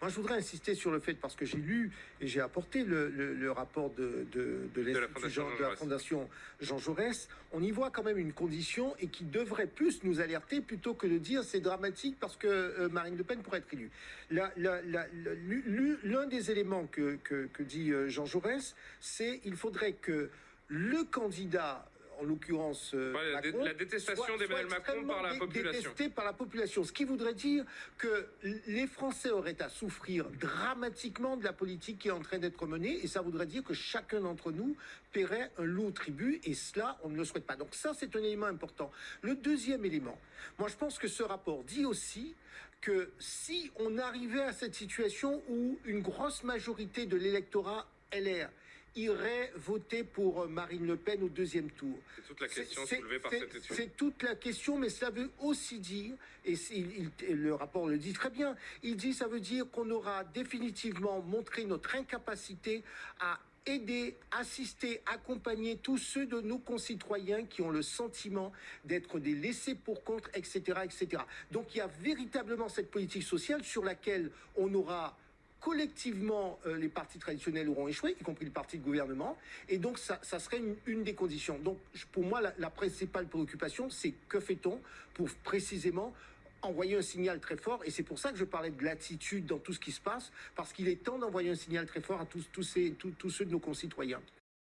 Moi, je voudrais insister sur le fait, parce que j'ai lu et j'ai apporté le, le- le rapport de, de, de la l'Institut Fondation Jean- Jean de la Jaurès. Fondation Jean Jaurès, on y voit quand même une condition et qui devrait plus nous alerter plutôt que de dire c'est dramatique parce que euh, Marine Le Pen pourrait être élue. L'un des éléments que, que, que dit euh, Jean Jaurès, c'est il faudrait que le candidat, en l'occurrence euh, la dé- Macron, la détestation d'Emmanuel Macron par la population. détesté par la population. Ce qui voudrait dire que les Français auraient à souffrir dramatiquement de la politique qui est en train d'être menée, et ça voudrait dire que chacun d'entre nous paierait un lourd tribut, et cela, on ne le souhaite pas. Donc ça, c'est un élément important. Le deuxième élément, moi je pense que ce rapport dit aussi que si on arrivait à cette situation où une grosse majorité de l'électorat LR irait voter pour euh, Marine Le Pen au deuxième tour. C'est toute la question soulevée par cette étude. C'est toute la question, mais ça veut aussi dire, et c'est- il- il- le rapport le dit très bien, il dit ça veut dire qu'on aura définitivement montré notre incapacité à aider, assister, accompagner tous ceux de nos concitoyens qui ont le sentiment d'être des laissés pour compte, etc., etc. Donc il y a véritablement cette politique sociale sur laquelle on aura collectivement, euh, les partis traditionnels auront échoué, y compris le parti de gouvernement, et donc ça, serait une, des conditions. Donc pour moi, la, principale préoccupation, c'est que fait-on pour précisément envoyer un signal très fort, et c'est pour ça que je parlais de l'attitude dans tout ce qui se passe, parce qu'il est temps d'envoyer un signal très fort à tous, ces, tous ceux de nos concitoyens.